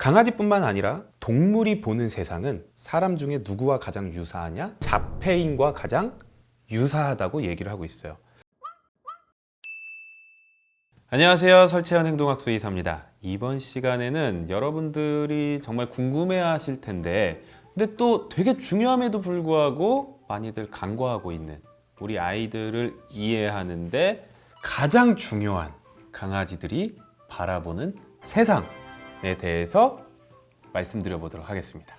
강아지뿐만 아니라 동물이 보는 세상은 사람 중에 누구와 가장 유사하냐? 자폐인과 가장 유사하다고 얘기를 하고 있어요. 안녕하세요. 설채현 행동학수 이사입니다. 이번 시간에는 여러분들이 정말 궁금해 하실 텐데 근데 또 되게 중요함에도 불구하고 많이들 간과하고 있는 우리 아이들을 이해하는데 가장 중요한 강아지들이 바라보는 세상에 대해서 말씀드려 보도록 하겠습니다.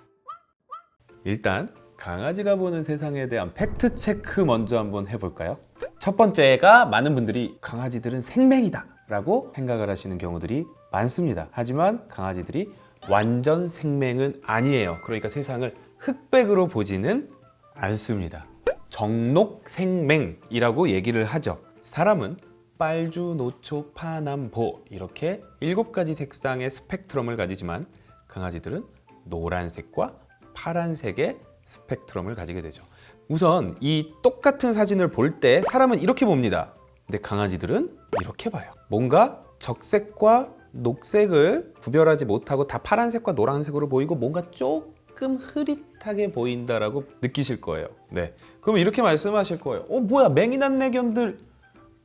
일단 강아지가 보는 세상에 대한 팩트 체크 먼저 한번 해볼까요? 첫 번째가 많은 분들이 강아지들은 생명이다 라고 생각을 하시는 경우들이 많습니다. 하지만 강아지들이 완전 생명은 아니에요. 그러니까 세상을 흑백으로 보지는 않습니다. 정록 생맹이라고 얘기를 하죠. 사람은 빨주, 노초, 파남보 이렇게 일곱 가지 색상의 스펙트럼을 가지지만 강아지들은 노란색과 파란색의 스펙트럼을 가지게 되죠. 우선 이 똑같은 사진을 볼 때 사람은 이렇게 봅니다. 근데 강아지들은 이렇게 봐요. 뭔가 적색과 녹색을 구별하지 못하고 다 파란색과 노란색으로 보이고 뭔가 조금 흐릿하게 보인다라고 느끼실 거예요. 네. 그럼 이렇게 말씀하실 거예요. 어 뭐야 맹인한내견들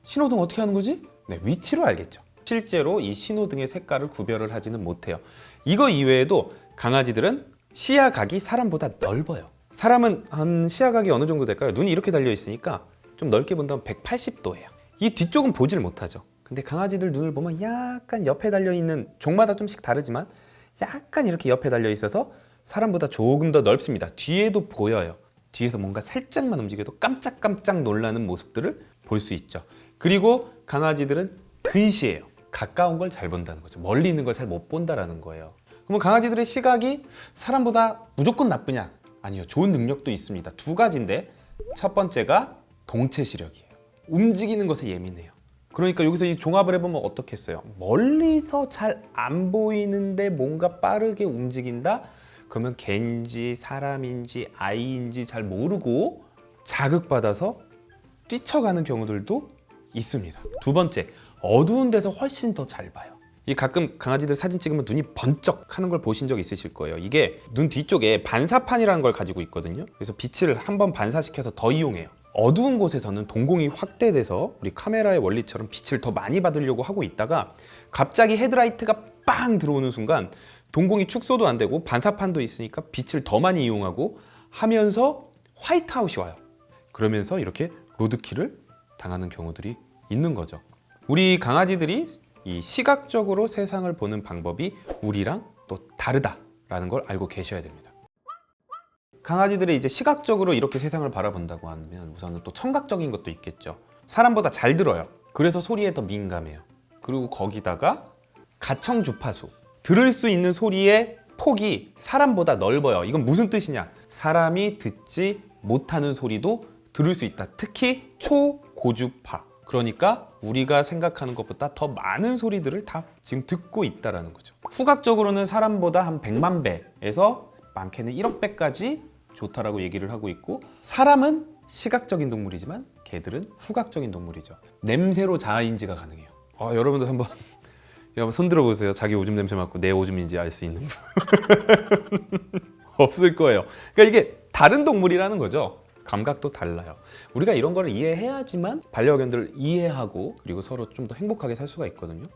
신호등 어떻게 하는 거지? 네, 위치로 알겠죠. 실제로 이 신호등의 색깔을 구별을 하지는 못해요. 이거 이외에도 강아지들은 시야각이 사람보다 넓어요. 사람은 한 시야각이 어느 정도 될까요? 눈이 이렇게 달려 있으니까 좀 넓게 본다면 180도예요. 이 뒤쪽은 보질 못하죠. 근데 강아지들 눈을 보면 약간 옆에 달려 있는 종마다 좀씩 다르지만 약간 이렇게 옆에 달려 있어서 사람보다 조금 더 넓습니다. 뒤에도 보여요. 뒤에서 뭔가 살짝만 움직여도 깜짝깜짝 놀라는 모습들을 볼 수 있죠. 그리고 강아지들은 근시해요. 가까운 걸 잘 본다는 거죠. 멀리 있는 걸 잘 못 본다라는 거예요. 그러면 강아지들의 시각이 사람보다 무조건 나쁘냐? 아니요. 좋은 능력도 있습니다. 두 가지인데 첫 번째가 동체 시력이에요. 움직이는 것에 예민해요. 그러니까 여기서 이 종합을 해보면 어떻겠어요? 멀리서 잘 안 보이는데 뭔가 빠르게 움직인다? 그러면 개인지 사람인지 아이인지 잘 모르고 자극받아서 뛰쳐가는 경우들도 있습니다. 두 번째, 어두운 데서 훨씬 더 잘 봐요. 이 가끔 강아지들 사진 찍으면 눈이 번쩍 하는 걸 보신 적 있으실 거예요. 이게 눈 뒤쪽에 반사판이라는 걸 가지고 있거든요. 그래서 빛을 한번 반사시켜서 더 이용해요. 어두운 곳에서는 동공이 확대돼서 우리 카메라의 원리처럼 빛을 더 많이 받으려고 하고 있다가 갑자기 헤드라이트가 빵 들어오는 순간 동공이 축소도 안 되고 반사판도 있으니까 빛을 더 많이 이용하고 하면서 화이트아웃이 와요. 그러면서 이렇게 로드킬을 당하는 경우들이 있는 거죠. 우리 강아지들이 이 시각적으로 세상을 보는 방법이 우리랑 또 다르다라는 걸 알고 계셔야 됩니다. 강아지들이 이제 시각적으로 이렇게 세상을 바라본다고 하면 우선은 또 청각적인 것도 있겠죠. 사람보다 잘 들어요. 그래서 소리에 더 민감해요. 그리고 거기다가 가청 주파수 들을 수 있는 소리의 폭이 사람보다 넓어요. 이건 무슨 뜻이냐? 사람이 듣지 못하는 소리도 들을 수 있다. 특히 초고주파. 그러니까 우리가 생각하는 것보다 더 많은 소리들을 다 지금 듣고 있다는 거죠. 후각적으로는 사람보다 한 100만 배에서 많게는 1억 배까지 좋다라고 얘기를 하고 있고 사람은 시각적인 동물이지만 개들은 후각적인 동물이죠. 냄새로 자아인지가 가능해요. 아, 여러분들 한번 여러분 손 들어보세요. 자기 오줌 냄새 맡고 내 오줌인지 알 수 있는 분. 없을 거예요. 그러니까 이게 다른 동물이라는 거죠. 감각도 달라요. 우리가 이런 거를 이해해야지만 반려견들을 이해하고 그리고 서로 좀 더 행복하게 살 수가 있거든요.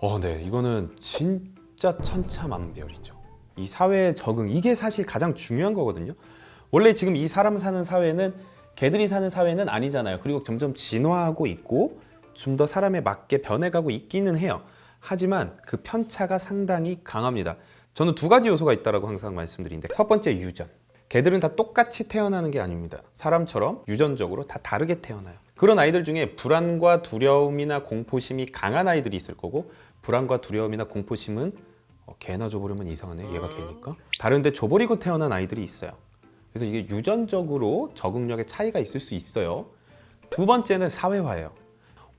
어, 네. 이거는 진짜 천차만별이죠. 이 사회의 적응, 이게 사실 가장 중요한 거거든요. 원래 지금 이 사람 사는 사회는 개들이 사는 사회는 아니잖아요. 그리고 점점 진화하고 있고 좀 더 사람에 맞게 변해가고 있기는 해요. 하지만 그 편차가 상당히 강합니다. 저는 두 가지 요소가 있다고 항상 말씀드리는데 첫 번째 유전. 개들은 다 똑같이 태어나는 게 아닙니다. 사람처럼 유전적으로 다 다르게 태어나요. 그런 아이들 중에 불안과 두려움이나 공포심이 강한 아이들이 있을 거고 불안과 두려움이나 공포심은 어, 개나 줘버리면 이상하네 얘가 개니까 다른데 줘버리고 태어난 아이들이 있어요. 그래서 이게 유전적으로 적응력의 차이가 있을 수 있어요. 두 번째는 사회화예요.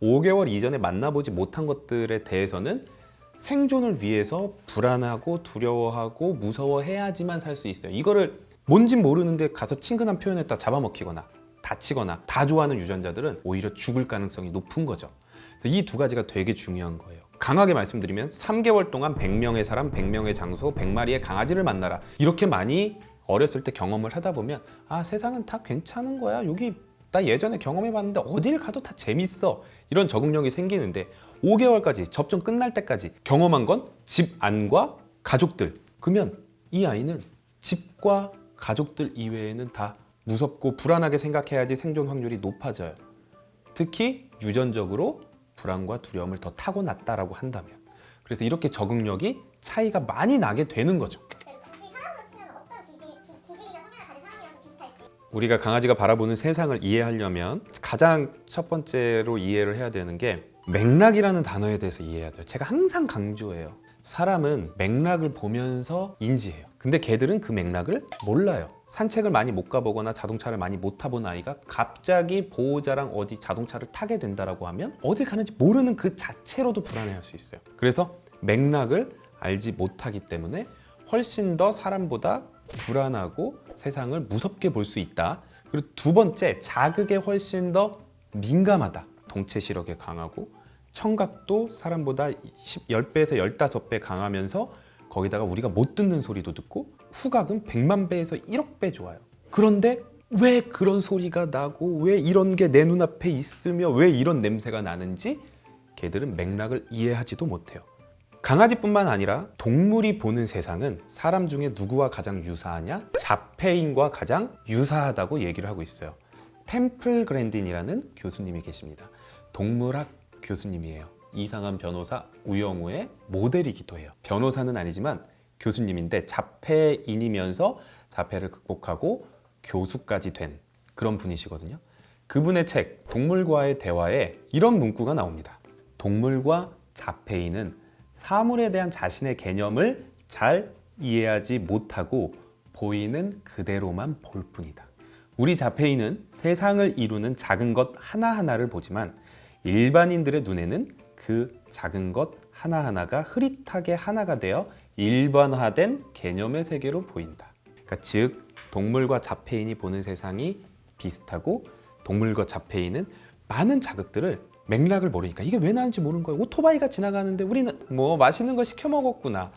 5개월 이전에 만나보지 못한 것들에 대해서는 생존을 위해서 불안하고 두려워하고 무서워해야지만 살 수 있어요. 이거를 뭔진 모르는데 가서 친근한 표현했다 잡아먹히거나 다치거나 다 좋아하는 유전자들은 오히려 죽을 가능성이 높은 거죠. 이 두 가지가 되게 중요한 거예요. 강하게 말씀드리면 3개월 동안 100명의 사람, 100명의 장소, 100마리의 강아지를 만나라. 이렇게 많이 어렸을 때 경험을 하다 보면 아 세상은 다 괜찮은 거야. 여기 나 예전에 경험해 봤는데 어딜 가도 다 재밌어. 이런 적응력이 생기는데 5개월까지 접종 끝날 때까지 경험한 건 집 안과 가족들. 그러면 이 아이는 집과 가족들 이외에는 다 무섭고 불안하게 생각해야지 생존 확률이 높아져요. 특히 유전적으로 불안과 두려움을 더 타고났다라고 한다면 그래서 이렇게 적응력이 차이가 많이 나게 되는 거죠. 우리가 강아지가 바라보는 세상을 이해하려면 가장 첫 번째로 이해를 해야 되는 게 맥락이라는 단어에 대해서 이해해야 돼요. 제가 항상 강조해요. 사람은 맥락을 보면서 인지해요. 근데 개들은 그 맥락을 몰라요. 산책을 많이 못 가보거나 자동차를 많이 못 타본 아이가 갑자기 보호자랑 어디 자동차를 타게 된다라고 하면 어딜 가는지 모르는 그 자체로도 불안해할 수 있어요. 그래서 맥락을 알지 못하기 때문에 훨씬 더 사람보다 불안하고 세상을 무섭게 볼 수 있다. 그리고 두 번째, 자극에 훨씬 더 민감하다. 동체 시력에 강하고 청각도 사람보다 10, 10배에서 15배 강하면서 거기다가 우리가 못 듣는 소리도 듣고 후각은 100만 배에서 1억 배 좋아요. 그런데 왜 그런 소리가 나고 왜 이런 게 내 눈앞에 있으며 왜 이런 냄새가 나는지 개들은 맥락을 이해하지도 못해요. 강아지뿐만 아니라 동물이 보는 세상은 사람 중에 누구와 가장 유사하냐? 자폐인과 가장 유사하다고 얘기를 하고 있어요. 템플 그랜딘이라는 교수님이 계십니다. 동물학 교수님이에요. 이상한 변호사 우영우의 모델이기도 해요. 변호사는 아니지만 교수님인데 자폐인이면서 자폐를 극복하고 교수까지 된 그런 분이시거든요. 그분의 책 동물과의 대화에 이런 문구가 나옵니다. 동물과 자폐인은 사물에 대한 자신의 개념을 잘 이해하지 못하고 보이는 그대로만 볼 뿐이다. 우리 자폐인은 세상을 이루는 작은 것 하나하나를 보지만 일반인들의 눈에는 그 작은 것 하나하나가 흐릿하게 하나가 되어 일반화된 개념의 세계로 보인다. 그러니까 즉 동물과 자폐인이 보는 세상이 비슷하고 동물과 자폐인은 많은 자극들을 맥락을 모르니까 이게 왜 나는지 모르는 거예요. 오토바이가 지나가는데 우리는 뭐 맛있는 거 시켜 먹었구나.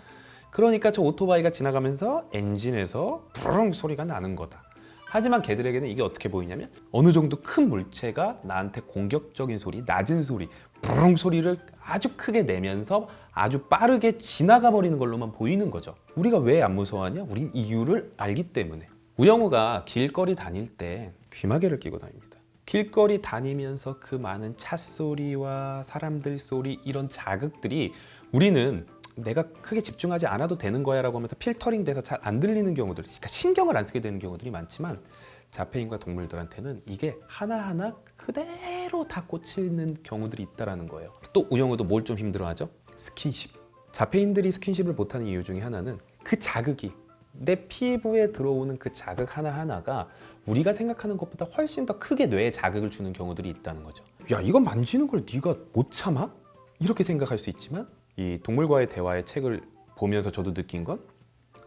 그러니까 저 오토바이가 지나가면서 엔진에서 부릉 소리가 나는 거다. 하지만 개들에게는 이게 어떻게 보이냐면 어느 정도 큰 물체가 나한테 공격적인 소리, 낮은 소리, 부릉 소리를 아주 크게 내면서 아주 빠르게 지나가 버리는 걸로만 보이는 거죠. 우리가 왜 안 무서워하냐? 우린 이유를 알기 때문에. 우영우가 길거리 다닐 때 귀마개를 끼고 다닙니다. 길거리 다니면서 그 많은 차 소리와 사람들 소리 이런 자극들이 우리는 내가 크게 집중하지 않아도 되는 거야 라고 하면서 필터링 돼서 잘 안 들리는 경우들 그러니까 신경을 안 쓰게 되는 경우들이 많지만 자폐인과 동물들한테는 이게 하나하나 그대로 다 꽂히는 경우들이 있다는 거예요 또 우영우도 뭘 좀 힘들어하죠? 스킨십 자폐인들이 스킨십을 못하는 이유 중에 하나는 그 자극이 내 피부에 들어오는 그 자극 하나하나가 우리가 생각하는 것보다 훨씬 더 크게 뇌에 자극을 주는 경우들이 있다는 거죠 야 이건 만지는 걸 네가 못 참아? 이렇게 생각할 수 있지만 이 동물과의 대화의 책을 보면서 저도 느낀 건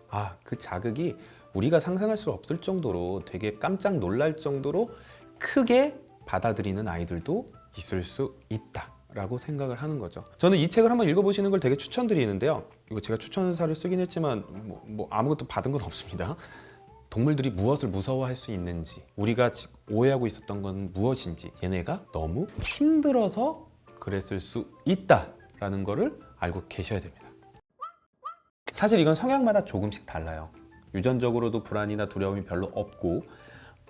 아, 그 자극이 우리가 상상할 수 없을 정도로 되게 깜짝 놀랄 정도로 크게 받아들이는 아이들도 있을 수 있다 라고 생각을 하는 거죠. 저는 이 책을 한번 읽어보시는 걸 되게 추천드리는데요. 이거 제가 추천사를 쓰긴 했지만 뭐, 뭐 아무것도 받은 건 없습니다. 동물들이 무엇을 무서워할 수 있는지 우리가 지- 오해하고 있었던 건 무엇인지 얘네가 너무 힘들어서 그랬을 수 있다 라는 거를 알고 계셔야 됩니다. 사실 이건 성향마다 조금씩 달라요. 유전적으로도 불안이나 두려움이 별로 없고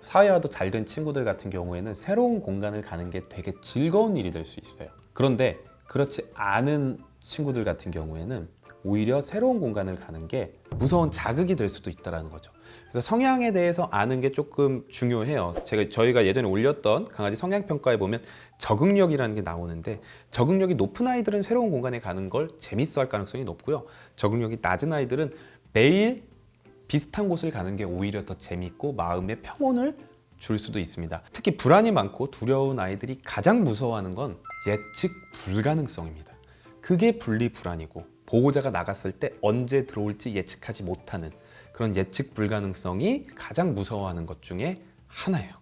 사회화도 잘 된 친구들 같은 경우에는 새로운 공간을 가는 게 되게 즐거운 일이 될 수 있어요. 그런데 그렇지 않은 친구들 같은 경우에는 오히려 새로운 공간을 가는 게 무서운 자극이 될 수도 있다는 거죠. 그래서 성향에 대해서 아는 게 조금 중요해요. 제가 저희가 예전에 올렸던 강아지 성향 평가에 보면 적응력이라는 게 나오는데 적응력이 높은 아이들은 새로운 공간에 가는 걸 재밌어 할 가능성이 높고요. 적응력이 낮은 아이들은 매일 비슷한 곳을 가는 게 오히려 더 재밌고 마음의 평온을 줄 수도 있습니다. 특히 불안이 많고 두려운 아이들이 가장 무서워하는 건 예측 불가능성입니다. 그게 분리 불안이고 보호자가 나갔을 때 언제 들어올지 예측하지 못하는 그런 예측 불가능성이 가장 무서워하는 것 중에 하나예요.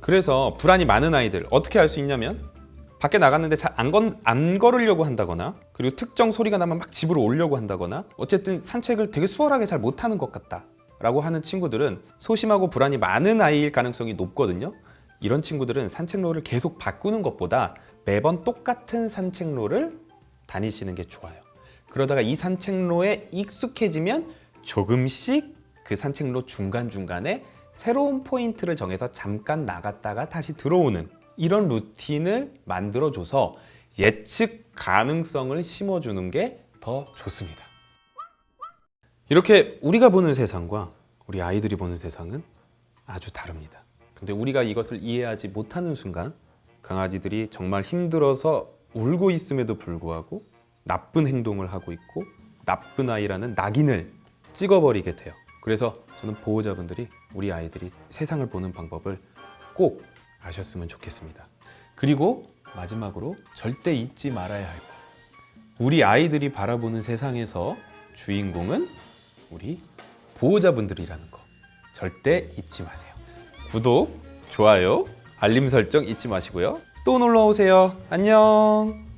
그래서 불안이 많은 아이들 어떻게 알 수 있냐면 밖에 나갔는데 잘안 안 걸으려고 한다거나 그리고 특정 소리가 나면 막 집으로 오려고 한다거나 어쨌든 산책을 되게 수월하게 잘 못하는 것 같다 라고 하는 친구들은 소심하고 불안이 많은 아이일 가능성이 높거든요 이런 친구들은 산책로를 계속 바꾸는 것보다 매번 똑같은 산책로를 다니시는 게 좋아요 그러다가 이 산책로에 익숙해지면 조금씩 그 산책로 중간중간에 새로운 포인트를 정해서 잠깐 나갔다가 다시 들어오는 이런 루틴을 만들어줘서 예측 가능성을 심어주는 게 더 좋습니다. 이렇게 우리가 보는 세상과 우리 아이들이 보는 세상은 아주 다릅니다. 근데 우리가 이것을 이해하지 못하는 순간 강아지들이 정말 힘들어서 울고 있음에도 불구하고 나쁜 행동을 하고 있고 나쁜 아이라는 낙인을 찍어버리게 돼요. 그래서 저는 보호자분들이 우리 아이들이 세상을 보는 방법을 꼭 아셨으면 좋겠습니다. 그리고 마지막으로 절대 잊지 말아야 할 것. 우리 아이들이 바라보는 세상에서 주인공은 우리 보호자분들이라는 거. 절대 잊지 마세요. 구독, 좋아요, 알림 설정 잊지 마시고요. 또 놀러 오세요. 안녕.